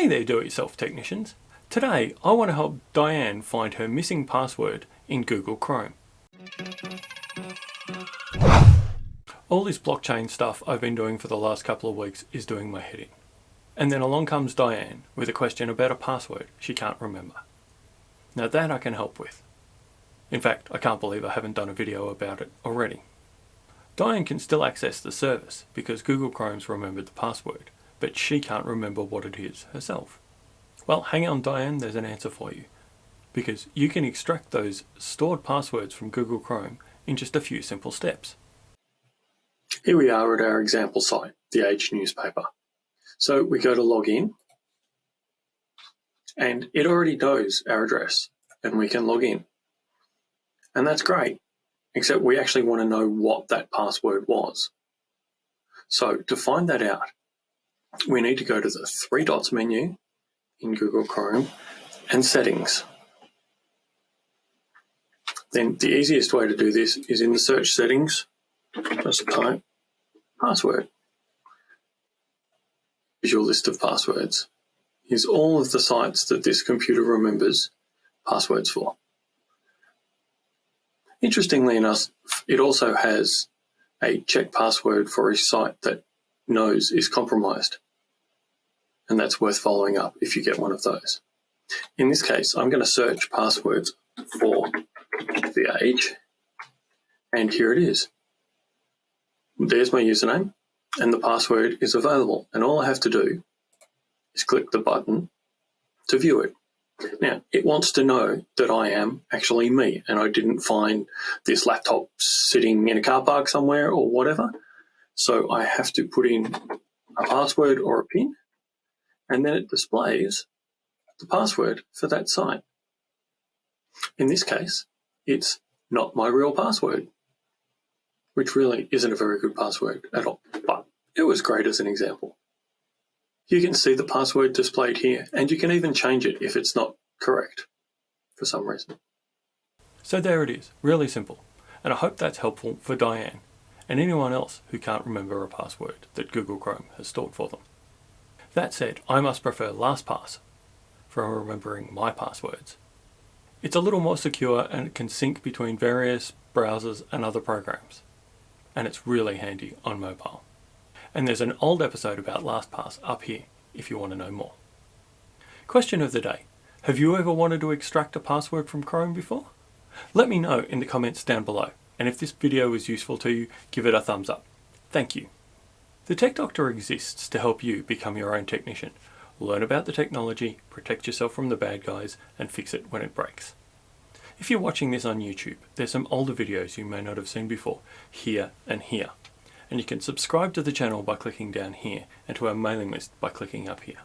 Hey there do-it-yourself technicians. Today I want to help Diane find her missing password in Google Chrome. All this blockchain stuff I've been doing for the last couple of weeks is doing my head in. And then along comes Diane with a question about a password she can't remember. Now that I can help with. In fact, I can't believe I haven't done a video about it already. Diane can still access the service because Google Chrome's remembered the password, but she can't remember what it is herself. Well, hang on Diane, there's an answer for you. Because you can extract those stored passwords from Google Chrome in just a few simple steps. Here we are at our example site, the Age newspaper. So we go to log in and it already knows our address and we can log in. And that's great, except we actually want to know what that password was. So to find that out, we need to go to the three dots menu in Google Chrome and settings. Then the easiest way to do this is in the search settings, just type password. Your list of passwords. is all of the sites that this computer remembers passwords for. Interestingly enough, it also has a check password for a site that knows is compromised. And that's worth following up if you get one of those. In this case, I'm going to search passwords for the age, and here it is. There's my username, and the password is available. And all I have to do is click the button to view it. Now, it wants to know that I am actually me and I didn't find this laptop sitting in a car park somewhere or whatever. So I have to put in a password or a PIN and then it displays the password for that site. In this case, it's not my real password, which really isn't a very good password at all, but it was great as an example. You can see the password displayed here, and you can even change it if it's not correct for some reason. So there it is, really simple. And I hope that's helpful for Diane and anyone else who can't remember a password that Google Chrome has stored for them. That said, I must prefer LastPass for remembering my passwords. It's a little more secure and it can sync between various browsers and other programs. And it's really handy on mobile. And there's an old episode about LastPass up here if you want to know more. Question of the day. Have you ever wanted to extract a password from Chrome before? Let me know in the comments down below. And if this video was useful to you, give it a thumbs up. Thank you. The Tech Doctor exists to help you become your own technician. Learn about the technology, protect yourself from the bad guys, and fix it when it breaks. If you're watching this on YouTube, there's some older videos you may not have seen before, here and here and you can subscribe to the channel by clicking down here and to our mailing list by clicking up here.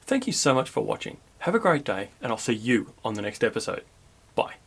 Thank you so much for watching. Have a great day and I'll see you on the next episode. Bye.